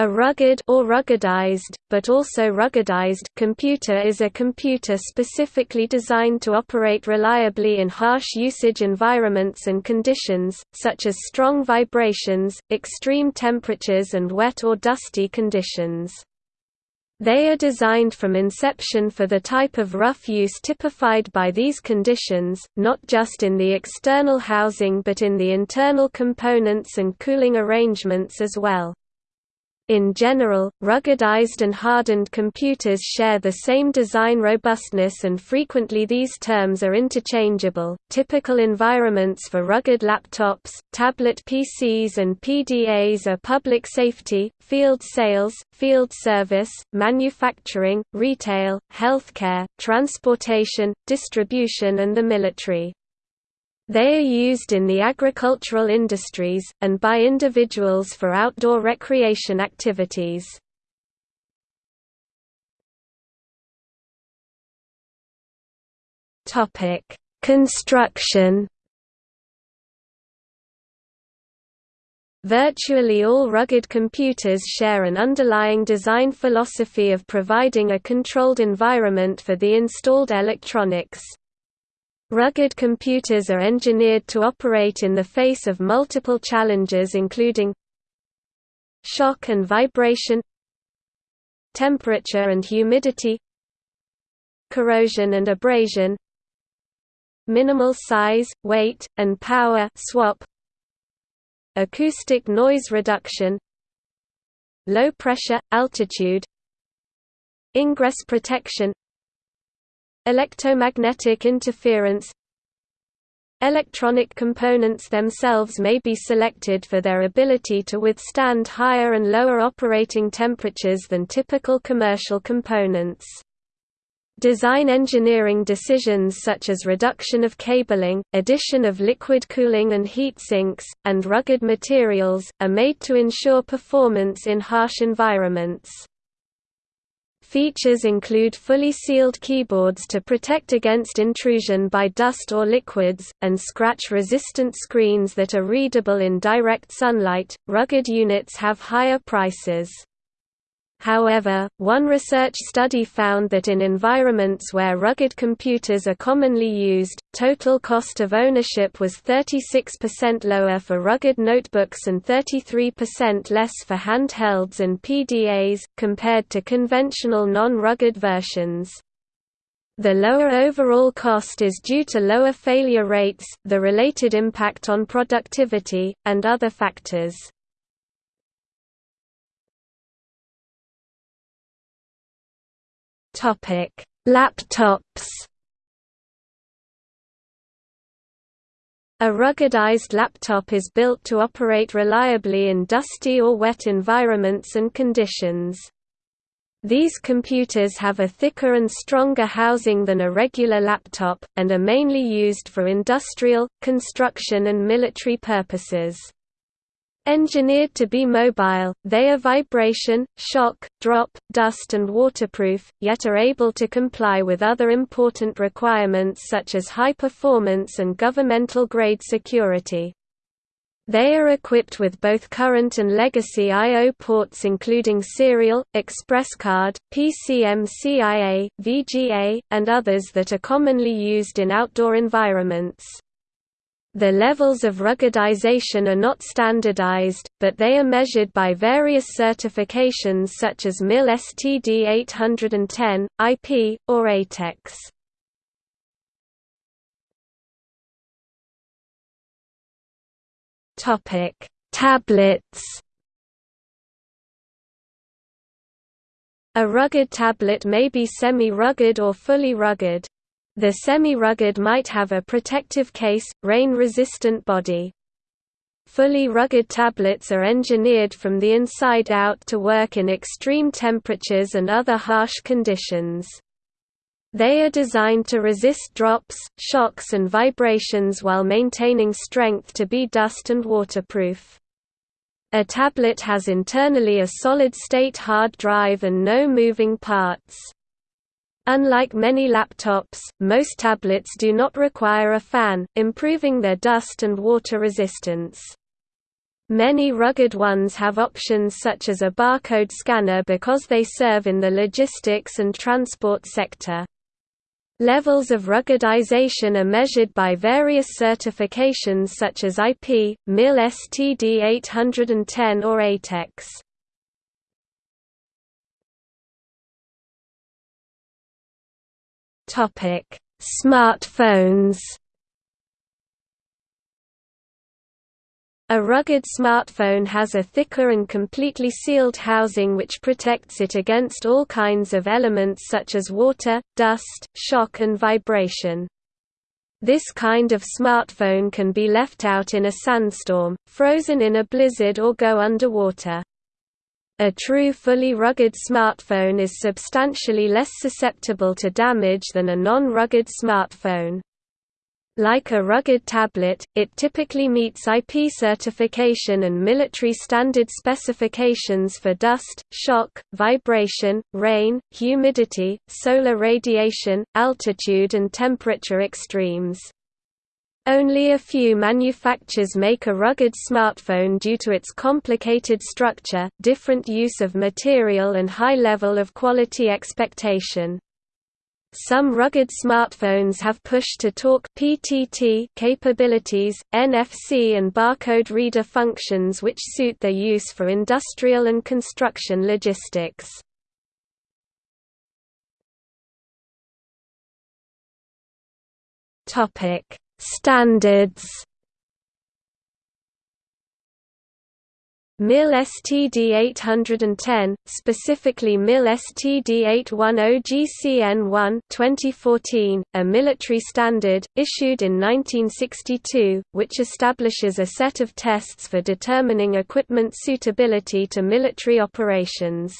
A rugged or ruggedized, but also ruggedized computer is a computer specifically designed to operate reliably in harsh usage environments and conditions, such as strong vibrations, extreme temperatures and wet or dusty conditions. They are designed from inception for the type of rough use typified by these conditions, not just in the external housing but in the internal components and cooling arrangements as well. In general, ruggedized and hardened computers share the same design robustness and frequently these terms are interchangeable. Typical environments for rugged laptops, tablet PCs and PDAs are public safety, field sales, field service, manufacturing, retail, healthcare, transportation, distribution and the military. They are used in the agricultural industries, and by individuals for outdoor recreation activities. Construction Virtually all rugged computers share an underlying design philosophy of providing a controlled environment for the installed electronics. Rugged computers are engineered to operate in the face of multiple challenges including shock and vibration temperature and humidity corrosion and abrasion minimal size, weight, and power swap acoustic noise reduction low pressure, altitude ingress protection Electromagnetic interference Electronic components themselves may be selected for their ability to withstand higher and lower operating temperatures than typical commercial components. Design engineering decisions such as reduction of cabling, addition of liquid cooling and heat sinks, and rugged materials, are made to ensure performance in harsh environments. Features include fully sealed keyboards to protect against intrusion by dust or liquids, and scratch-resistant screens that are readable in direct sunlight. Rugged units have higher prices. However, one research study found that in environments where rugged computers are commonly used, total cost of ownership was 36% lower for rugged notebooks and 33% less for handhelds and PDAs, compared to conventional non-rugged versions. The lower overall cost is due to lower failure rates, the related impact on productivity, and other factors. Topic: Laptops. A ruggedized laptop is built to operate reliably in dusty or wet environments and conditions. These computers have a thicker and stronger housing than a regular laptop, and are mainly used for industrial, construction and military purposes. Engineered to be mobile, they are vibration, shock, drop, dust and waterproof, yet are able to comply with other important requirements such as high performance and governmental-grade security. They are equipped with both current and legacy I.O. ports including serial, express card, PCMCIA, VGA, and others that are commonly used in outdoor environments. The levels of ruggedization are not standardized, but they are measured by various certifications such as MIL STD 810, IP, or ATEX. Tablets A rugged tablet may be semi-rugged or fully rugged. The semi-rugged might have a protective case, rain-resistant body. Fully rugged tablets are engineered from the inside out to work in extreme temperatures and other harsh conditions. They are designed to resist drops, shocks and vibrations while maintaining strength to be dust and waterproof. A tablet has internally a solid-state hard drive and no moving parts. Unlike many laptops, most tablets do not require a fan, improving their dust and water resistance. Many rugged ones have options such as a barcode scanner because they serve in the logistics and transport sector. Levels of ruggedization are measured by various certifications such as IP, MIL STD 810 or ATEX. Topic: Smartphones. A rugged smartphone has a thicker and completely sealed housing which protects it against all kinds of elements such as water, dust, shock and vibration. This kind of smartphone can be left out in a sandstorm, frozen in a blizzard or go underwater. A true fully rugged smartphone is substantially less susceptible to damage than a non-rugged smartphone. Like a rugged tablet, it typically meets IP certification and military standard specifications for dust, shock, vibration, rain, humidity, solar radiation, altitude and temperature extremes. Only a few manufacturers make a rugged smartphone due to its complicated structure, different use of material and high level of quality expectation. Some rugged smartphones have push-to-talk (PTT) capabilities, NFC and barcode reader functions which suit their use for industrial and construction logistics. Topic: Standards MIL STD 810, specifically MIL STD 810GCN1 2014, a military standard, issued in 1962, which establishes a set of tests for determining equipment suitability to military operations.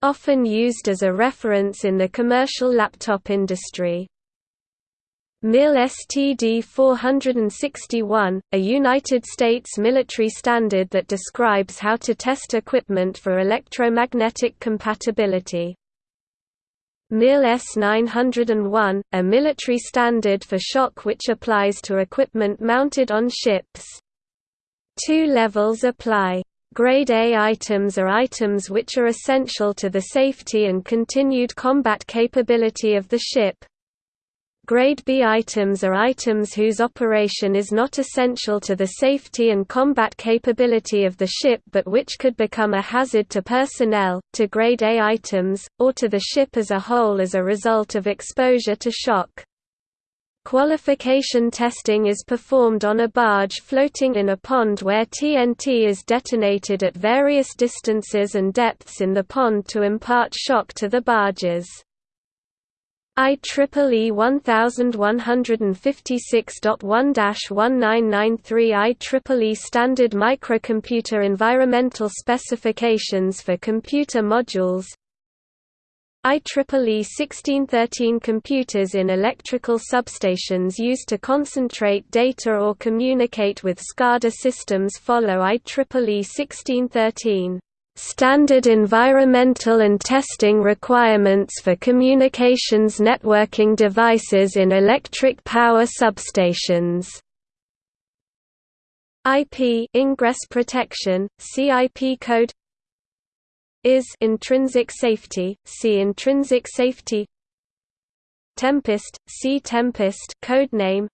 Often used as a reference in the commercial laptop industry. MIL STD 461, a United States military standard that describes how to test equipment for electromagnetic compatibility. MIL S901, a military standard for shock which applies to equipment mounted on ships. Two levels apply. Grade A items are items which are essential to the safety and continued combat capability of the ship, Grade B items are items whose operation is not essential to the safety and combat capability of the ship but which could become a hazard to personnel, to Grade A items, or to the ship as a whole as a result of exposure to shock. Qualification testing is performed on a barge floating in a pond where TNT is detonated at various distances and depths in the pond to impart shock to the barges. IEEE 1156.1-1993 IEEE Standard Microcomputer Environmental Specifications for Computer Modules IEEE 1613 Computers in electrical substations used to concentrate data or communicate with SCADA systems follow IEEE 1613 Standard environmental and testing requirements for communications networking devices in electric power substations. IP ingress protection, CIP code is intrinsic safety, see intrinsic safety Tempest, see Tempest code name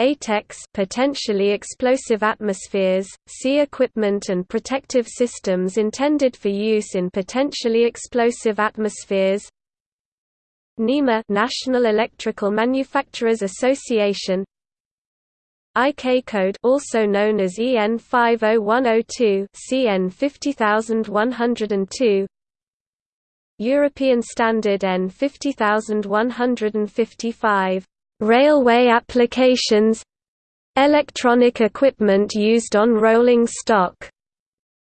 ATEX potentially explosive atmospheres, see equipment and protective systems intended for use in potentially explosive atmospheres. NEMA National Electrical Manufacturers Association. IK code also known as EN 50102 CN 50102 European Standard EN 50155 Railway applications Electronic equipment used on rolling stock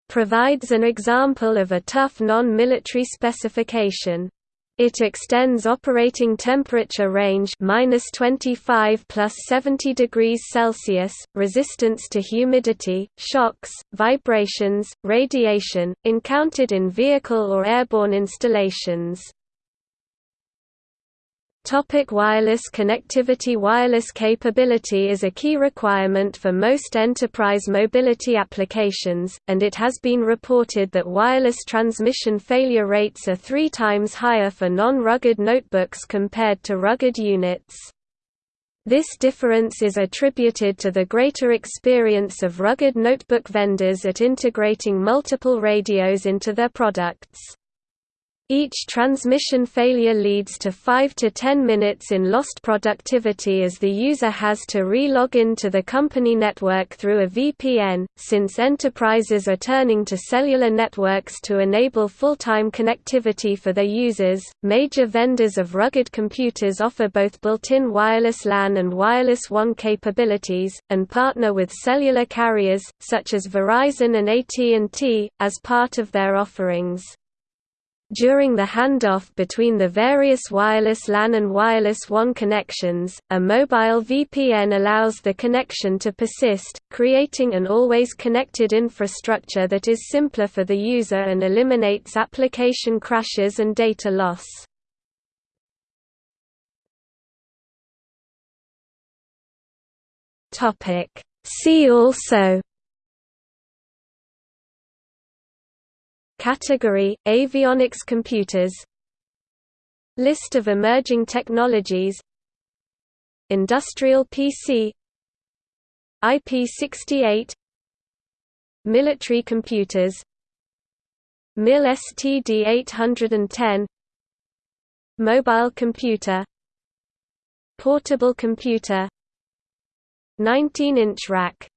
provides an example of a tough non-military specification. It extends operating temperature range minus 25 plus 70 degrees Celsius, resistance to humidity, shocks, vibrations, radiation, encountered in vehicle or airborne installations. Topic wireless connectivity Wireless capability is a key requirement for most enterprise mobility applications, and it has been reported that wireless transmission failure rates are three times higher for non-rugged notebooks compared to rugged units. This difference is attributed to the greater experience of rugged notebook vendors at integrating multiple radios into their products. Each transmission failure leads to 5 to 10 minutes in lost productivity as the user has to re-log into the company network through a VPN. Since enterprises are turning to cellular networks to enable full-time connectivity for their users, major vendors of rugged computers offer both built-in wireless LAN and wireless WAN capabilities, and partner with cellular carriers, such as Verizon and AT&T, as part of their offerings. During the handoff between the various wireless LAN and wireless WAN connections, a mobile VPN allows the connection to persist, creating an always connected infrastructure that is simpler for the user and eliminates application crashes and data loss. See also Category – Avionics computers. List of emerging technologies. Industrial PC IP68 Military computers. MIL STD810 Mobile computer. Portable computer. 19-inch rack